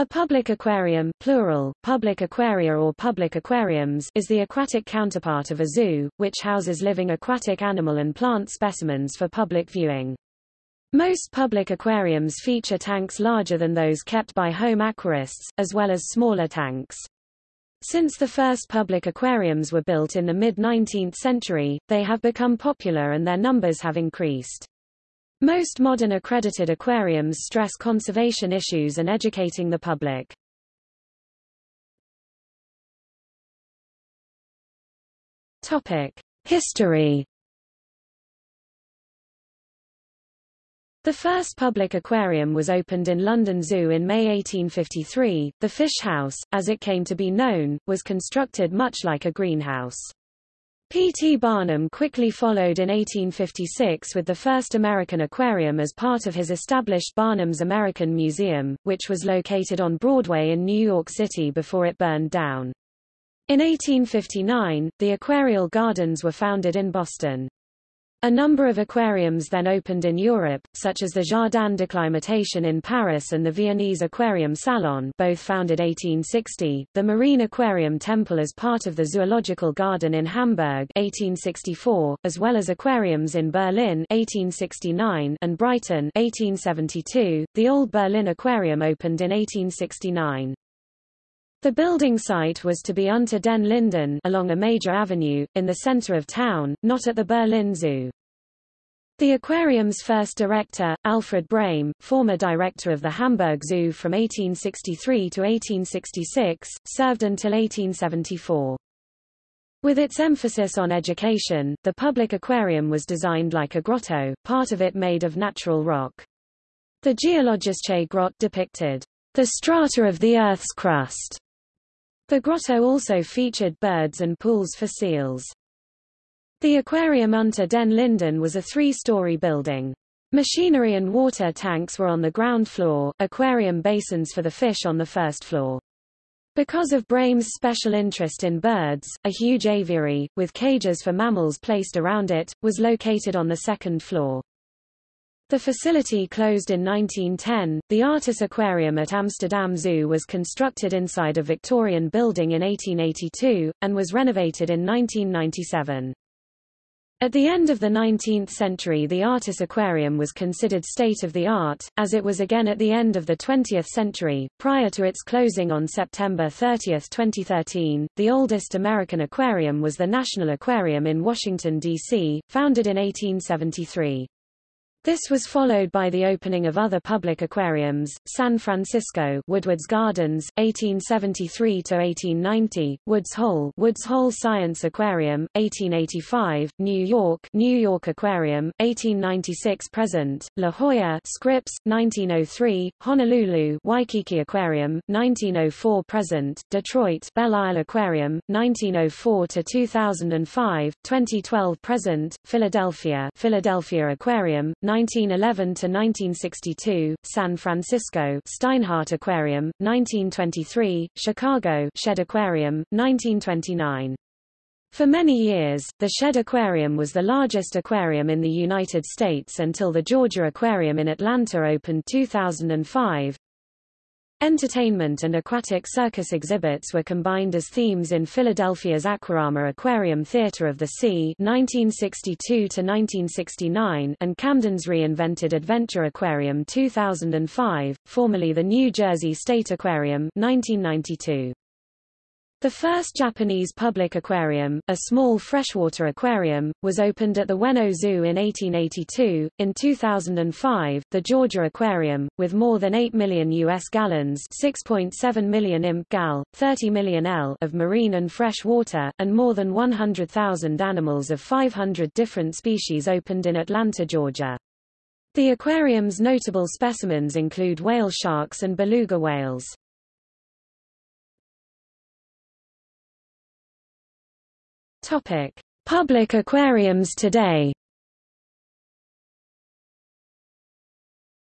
A public aquarium plural, public aquaria or public aquariums is the aquatic counterpart of a zoo, which houses living aquatic animal and plant specimens for public viewing. Most public aquariums feature tanks larger than those kept by home aquarists, as well as smaller tanks. Since the first public aquariums were built in the mid-19th century, they have become popular and their numbers have increased. Most modern accredited aquariums stress conservation issues and educating the public. Topic: History The first public aquarium was opened in London Zoo in May 1853. The Fish House, as it came to be known, was constructed much like a greenhouse. P. T. Barnum quickly followed in 1856 with the first American aquarium as part of his established Barnum's American Museum, which was located on Broadway in New York City before it burned down. In 1859, the Aquarial Gardens were founded in Boston. A number of aquariums then opened in Europe, such as the Jardin d'Acclimatation in Paris and the Viennese Aquarium Salon both founded 1860, the Marine Aquarium Temple as part of the Zoological Garden in Hamburg 1864, as well as aquariums in Berlin 1869 and Brighton 1872. The Old Berlin Aquarium opened in 1869. The building site was to be Unter den Linden along a major avenue, in the center of town, not at the Berlin Zoo. The aquarium's first director, Alfred Brehm, former director of the Hamburg Zoo from 1863 to 1866, served until 1874. With its emphasis on education, the public aquarium was designed like a grotto, part of it made of natural rock. The Geologische Grotte depicted the strata of the Earth's crust the grotto also featured birds and pools for seals. The aquarium Unter den Linden was a three-story building. Machinery and water tanks were on the ground floor, aquarium basins for the fish on the first floor. Because of Brehm's special interest in birds, a huge aviary, with cages for mammals placed around it, was located on the second floor. The facility closed in 1910. The Artis Aquarium at Amsterdam Zoo was constructed inside a Victorian building in 1882, and was renovated in 1997. At the end of the 19th century the Artis Aquarium was considered state-of-the-art, as it was again at the end of the 20th century. Prior to its closing on September 30, 2013, the oldest American aquarium was the National Aquarium in Washington, D.C., founded in 1873. This was followed by the opening of other public aquariums, San Francisco Woodward's Gardens, 1873–1890, Woods Hole Woods Hole Science Aquarium, 1885, New York New York Aquarium, 1896–present, La Jolla Scripps, 1903, Honolulu Waikiki Aquarium, 1904–present, Detroit Belle Isle Aquarium, 1904–2005, 2012–present, Philadelphia Philadelphia Aquarium, 1911 to 1962, San Francisco Steinhardt Aquarium, 1923, Chicago Shedd Aquarium, 1929. For many years, the Shedd Aquarium was the largest aquarium in the United States until the Georgia Aquarium in Atlanta opened 2005. Entertainment and aquatic circus exhibits were combined as themes in Philadelphia's Aquarama Aquarium Theater of the Sea 1962-1969 and Camden's reinvented Adventure Aquarium 2005, formerly the New Jersey State Aquarium 1992. The first Japanese public aquarium, a small freshwater aquarium, was opened at the Ueno Zoo in 1882. In 2005, the Georgia Aquarium, with more than 8 million U.S. gallons 6.7 million imp gal, 30 million L of marine and fresh water, and more than 100,000 animals of 500 different species opened in Atlanta, Georgia. The aquarium's notable specimens include whale sharks and beluga whales. Topic: Public aquariums today.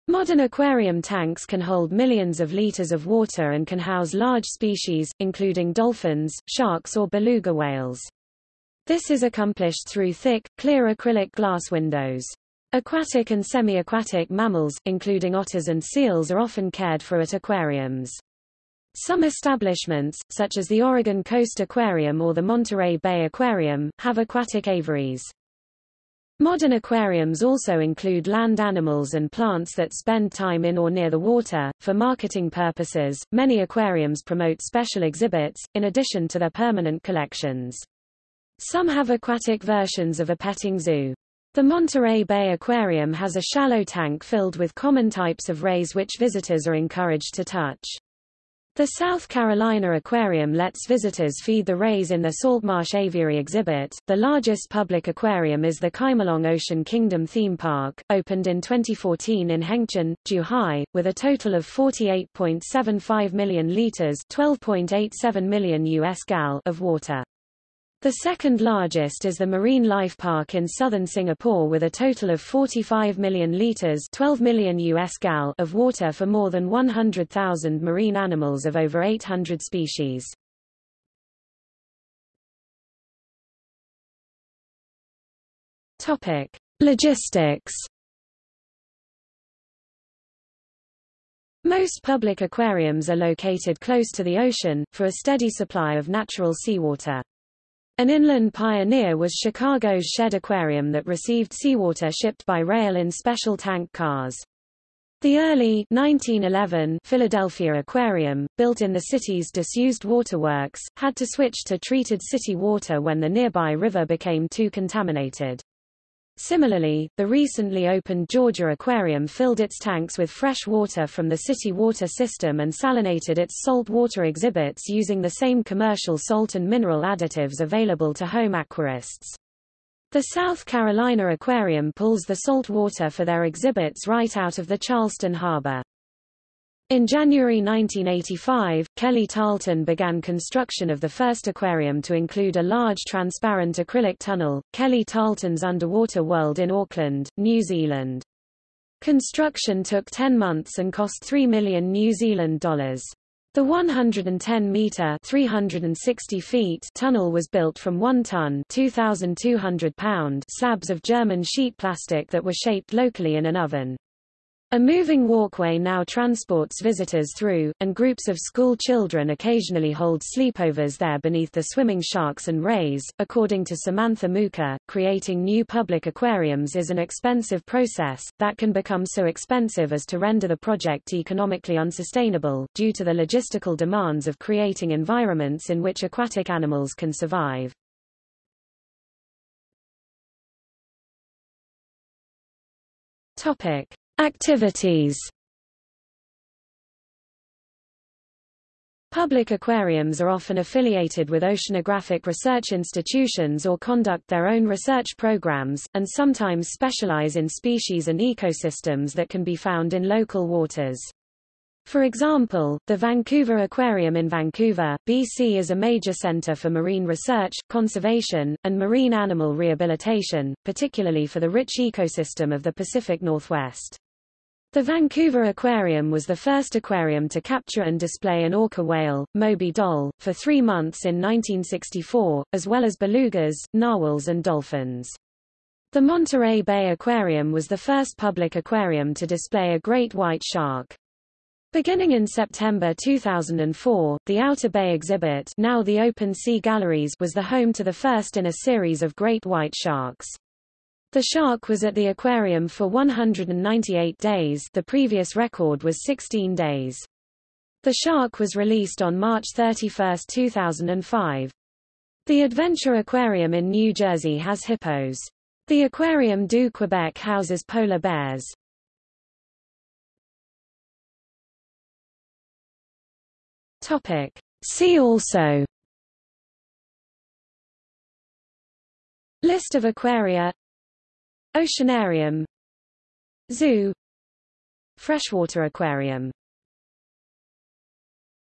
Modern aquarium tanks can hold millions of liters of water and can house large species, including dolphins, sharks or beluga whales. This is accomplished through thick, clear acrylic glass windows. Aquatic and semi-aquatic mammals, including otters and seals are often cared for at aquariums. Some establishments, such as the Oregon Coast Aquarium or the Monterey Bay Aquarium, have aquatic aviaries. Modern aquariums also include land animals and plants that spend time in or near the water. For marketing purposes, many aquariums promote special exhibits, in addition to their permanent collections. Some have aquatic versions of a petting zoo. The Monterey Bay Aquarium has a shallow tank filled with common types of rays which visitors are encouraged to touch. The South Carolina Aquarium lets visitors feed the rays in their Saltmarsh Aviary exhibit. The largest public aquarium is the Chimelong Ocean Kingdom Theme Park, opened in 2014 in Hengqin, Zhuhai, with a total of 48.75 million liters (12.87 million US gal) of water. The second largest is the Marine Life Park in southern Singapore with a total of 45 million litres 12 million US gal of water for more than 100,000 marine animals of over 800 species. Topic: Logistics Most public aquariums are located close to the ocean, for a steady supply of natural seawater. An inland pioneer was Chicago's Shedd Aquarium that received seawater shipped by rail in special tank cars. The early 1911 Philadelphia Aquarium, built in the city's disused waterworks, had to switch to treated city water when the nearby river became too contaminated. Similarly, the recently opened Georgia Aquarium filled its tanks with fresh water from the city water system and salinated its salt water exhibits using the same commercial salt and mineral additives available to home aquarists. The South Carolina Aquarium pulls the salt water for their exhibits right out of the Charleston harbor. In January 1985, Kelly Tarleton began construction of the first aquarium to include a large transparent acrylic tunnel, Kelly Tarleton's Underwater World in Auckland, New Zealand. Construction took 10 months and cost 3 million New Zealand dollars. The 110-meter (360 feet) tunnel was built from 1-ton (2,200 pound) slabs of German sheet plastic that were shaped locally in an oven. A moving walkway now transports visitors through, and groups of school children occasionally hold sleepovers there beneath the swimming sharks and rays. According to Samantha Muka, creating new public aquariums is an expensive process, that can become so expensive as to render the project economically unsustainable, due to the logistical demands of creating environments in which aquatic animals can survive. Topic. Activities Public aquariums are often affiliated with oceanographic research institutions or conduct their own research programs, and sometimes specialize in species and ecosystems that can be found in local waters. For example, the Vancouver Aquarium in Vancouver, BC is a major center for marine research, conservation, and marine animal rehabilitation, particularly for the rich ecosystem of the Pacific Northwest. The Vancouver Aquarium was the first aquarium to capture and display an orca whale, Moby Doll, for three months in 1964, as well as belugas, narwhals and dolphins. The Monterey Bay Aquarium was the first public aquarium to display a great white shark. Beginning in September 2004, the Outer Bay exhibit now the Open Sea Galleries was the home to the first in a series of great white sharks. The shark was at the aquarium for 198 days the previous record was 16 days. The shark was released on March 31, 2005. The Adventure Aquarium in New Jersey has hippos. The Aquarium du Québec houses polar bears. Topic. See also List of aquaria Oceanarium. Zoo. Freshwater aquarium